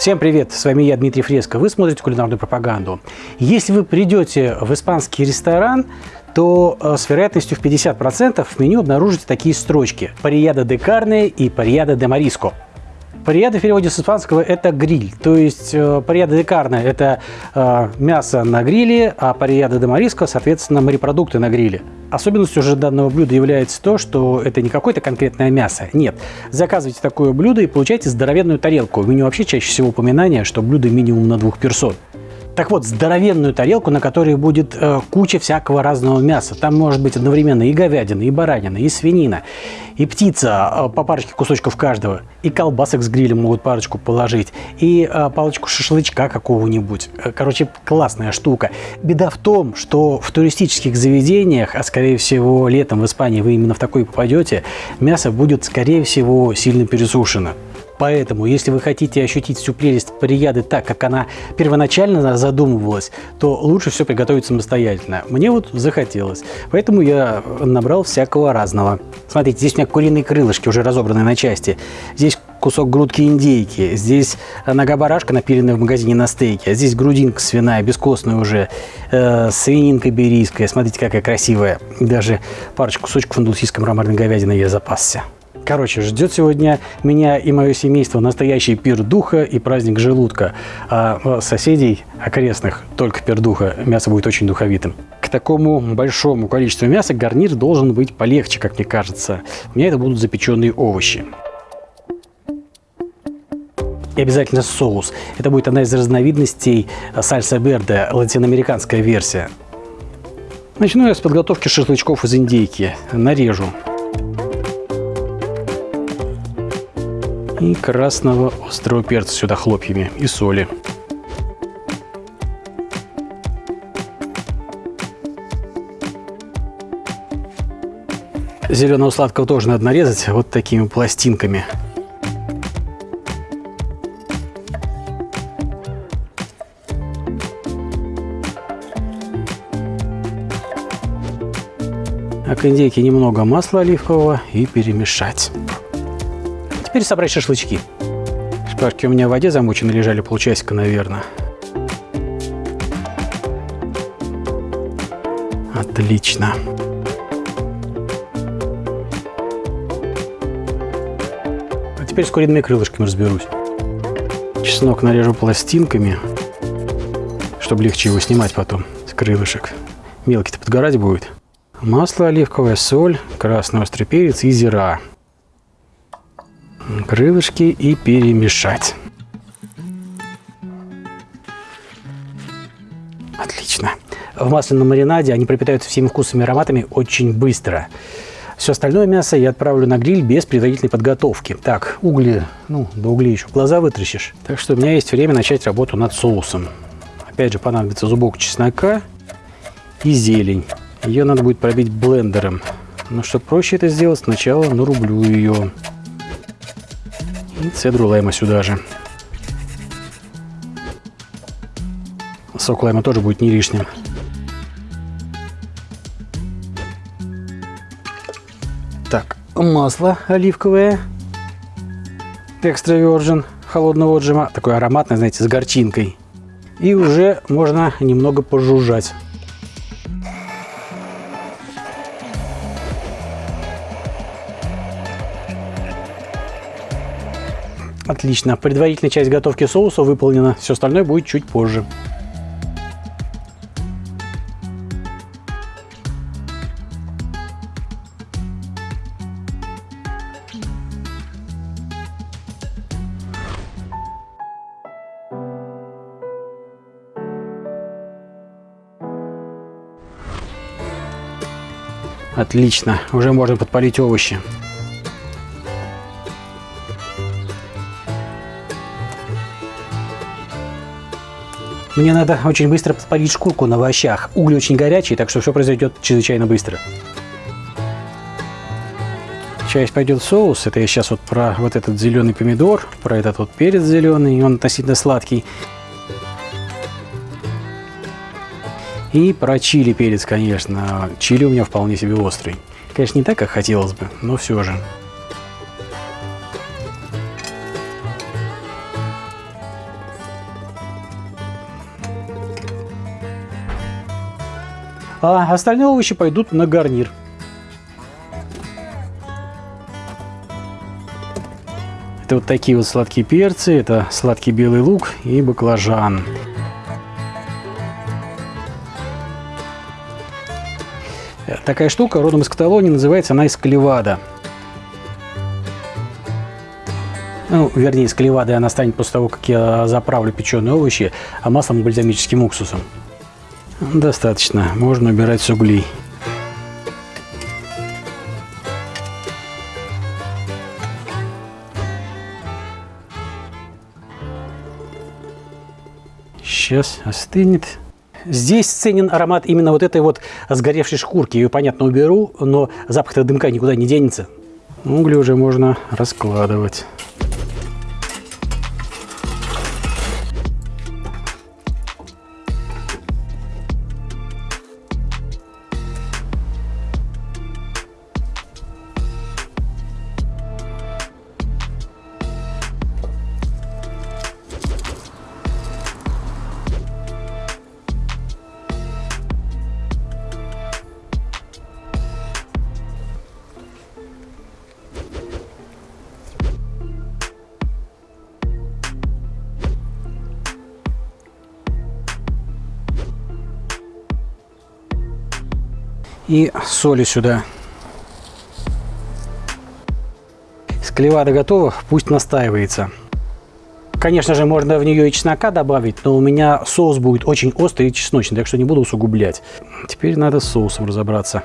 Всем привет, с вами я, Дмитрий Фреско. Вы смотрите кулинарную пропаганду. Если вы придете в испанский ресторан, то э, с вероятностью в 50% в меню обнаружите такие строчки. Парияда де карне и парияда де мариско. Парияда в переводе с испанского это гриль, то есть э, парияда де карне это э, мясо на гриле, а парияда де мариско, соответственно, морепродукты на гриле. Особенностью же данного блюда является то, что это не какое-то конкретное мясо. Нет, заказывайте такое блюдо и получайте здоровенную тарелку. В меню вообще чаще всего упоминание, что блюдо минимум на двух персон. Так вот, здоровенную тарелку, на которой будет э, куча всякого разного мяса. Там может быть одновременно и говядина, и баранина, и свинина, и птица, э, по парочке кусочков каждого. И колбасок с грилем могут парочку положить, и э, палочку шашлычка какого-нибудь. Э, короче, классная штука. Беда в том, что в туристических заведениях, а скорее всего летом в Испании вы именно в такой попадете, мясо будет скорее всего сильно пересушено. Поэтому, если вы хотите ощутить всю прелесть парияды так, как она первоначально задумывалась, то лучше все приготовить самостоятельно. Мне вот захотелось. Поэтому я набрал всякого разного. Смотрите, здесь у меня куриные крылышки, уже разобранные на части. Здесь кусок грудки индейки. Здесь нога барашка, напиленная в магазине на стейке. А здесь грудинка свиная, бескостная уже. Э, свининка берийская. Смотрите, какая красивая. Даже парочку кусочков андалусийской мраморной говядины я запасся. Короче, ждет сегодня меня и мое семейство настоящий пир духа и праздник желудка. А соседей окрестных только пир духа. Мясо будет очень духовитым. К такому большому количеству мяса гарнир должен быть полегче, как мне кажется. У меня это будут запеченные овощи. И обязательно соус. Это будет одна из разновидностей сальса верде, латиноамериканская версия. Начну я с подготовки шашлычков из индейки. Нарежу. И красного острого перца сюда хлопьями и соли. Зеленого сладкого тоже надо нарезать вот такими пластинками. А к индейке немного масла оливкового и перемешать. Теперь собрать шашлычки. Шпажки у меня в воде замочены, лежали полчасика, наверное. Отлично. А теперь с куриными крылышками разберусь. Чеснок нарежу пластинками, чтобы легче его снимать потом с крылышек. Мелкий-то подгорать будет. Масло оливковое, соль, красный острый перец и зира крылышки и перемешать. Отлично. В масляном маринаде они пропитаются всеми вкусами и ароматами очень быстро. Все остальное мясо я отправлю на гриль без предварительной подготовки. Так, угли, ну, до углей еще глаза вытращишь. Так что у меня есть время начать работу над соусом. Опять же, понадобится зубок чеснока и зелень. Ее надо будет пробить блендером. Но чтобы проще это сделать, сначала нарублю ее. И цедру лайма сюда же. Сок лайма тоже будет не лишним. Так, масло оливковое. Экстра virgin холодного отжима. Такое ароматное, знаете, с горчинкой. И уже можно немного пожужжать. Отлично. Предварительная часть готовки соуса выполнена. Все остальное будет чуть позже. Отлично, уже можно подпалить овощи. Мне надо очень быстро подпалить шкурку на овощах. Угли очень горячие, так что все произойдет чрезвычайно быстро. Часть пойдет соус. Это я сейчас вот про вот этот зеленый помидор, про этот вот перец зеленый, он относительно сладкий. И про чили перец, конечно. Чили у меня вполне себе острый. Конечно, не так, как хотелось бы, но все же. А остальные овощи пойдут на гарнир. Это вот такие вот сладкие перцы, это сладкий белый лук и баклажан. Такая штука родом из Каталонии, называется она эскаливада. Ну, вернее, эскаливадой она станет после того, как я заправлю печеные овощи а маслом и бальзамическим уксусом. Достаточно, можно убирать с углей. Сейчас остынет. Здесь ценен аромат именно вот этой вот сгоревшей шкурки. Ее, понятно, уберу, но запах дымка никуда не денется. Угли уже можно раскладывать. И соли сюда. Склевада готова, пусть настаивается. Конечно же, можно в нее и чеснока добавить, но у меня соус будет очень острый и чесночный, так что не буду усугублять. Теперь надо с соусом разобраться.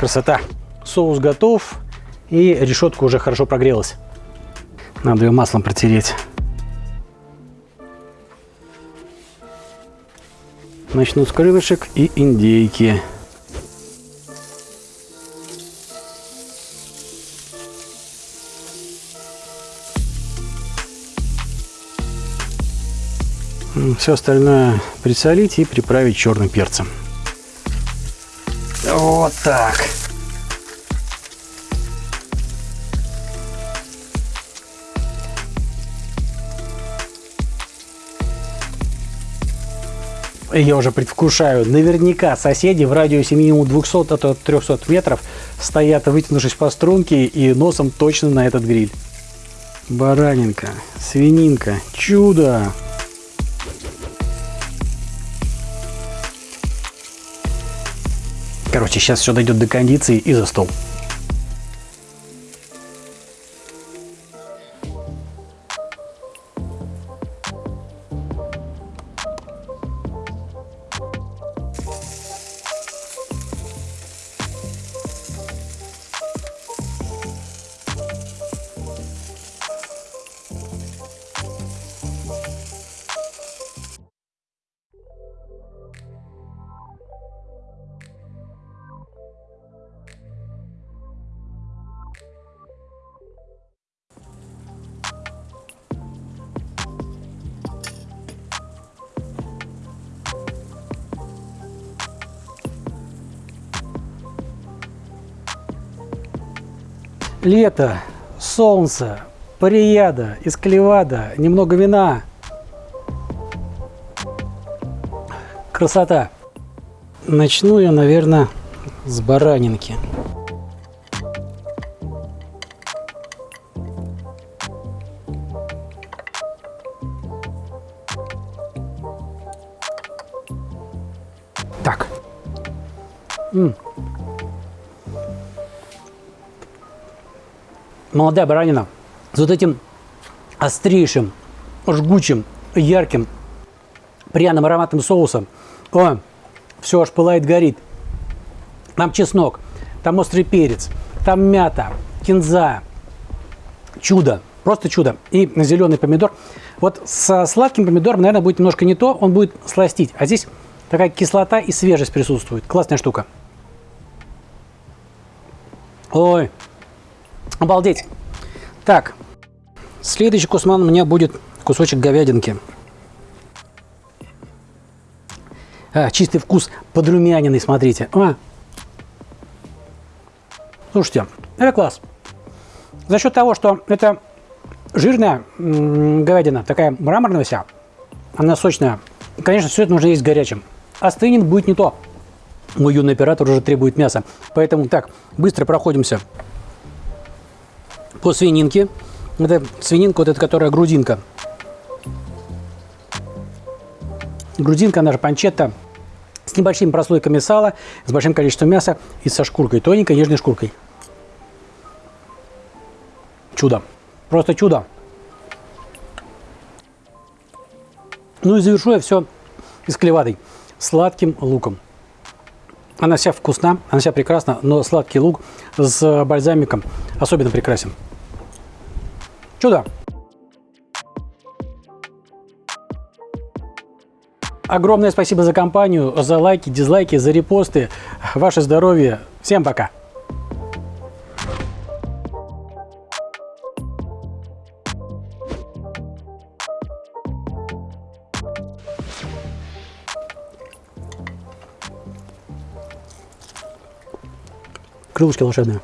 Красота. Соус готов. И решетка уже хорошо прогрелась. Надо ее маслом протереть. Начну с крылышек и индейки. Все остальное присолить и приправить черным перцем. Вот так. Я уже предвкушаю. Наверняка соседи в радиусе минимум 200, а то 300 метров стоят, вытянувшись по струнке и носом точно на этот гриль. Баранинка, свининка, чудо! Короче, сейчас все дойдет до кондиции и за стол. Лето, солнце, парияда, исклевада, немного вина. Красота. Начну я, наверное, с баранинки. Так. М -м. Молодая баранина с вот этим острейшим, жгучим, ярким, пряным ароматным соусом. О, все аж пылает, горит. Там чеснок, там острый перец, там мята, кинза. Чудо, просто чудо. И зеленый помидор. Вот со сладким помидором, наверное, будет немножко не то, он будет сластить. А здесь такая кислота и свежесть присутствует. Классная штука. Ой, Обалдеть. Так, следующий кусман у меня будет кусочек говядинки. А, чистый вкус подрумяненный, смотрите. А. Слушайте, это класс. За счет того, что это жирная говядина, такая мраморная вся, она сочная. Конечно, все это нужно есть горячим. Остынет будет не то. Мой юный оператор уже требует мяса. Поэтому так, быстро проходимся по свининке. Это свининка, вот эта, которая грудинка. Грудинка, же панчетта, с небольшими прослойками сала, с большим количеством мяса и со шкуркой, тоненькой нежной шкуркой. Чудо. Просто чудо. Ну и завершу я все из клеватой сладким луком. Она вся вкусна, она вся прекрасна, но сладкий лук с бальзамиком особенно прекрасен. Чудо! Огромное спасибо за компанию, за лайки, дизлайки, за репосты. Ваше здоровье. Всем пока! крылышки волшебные.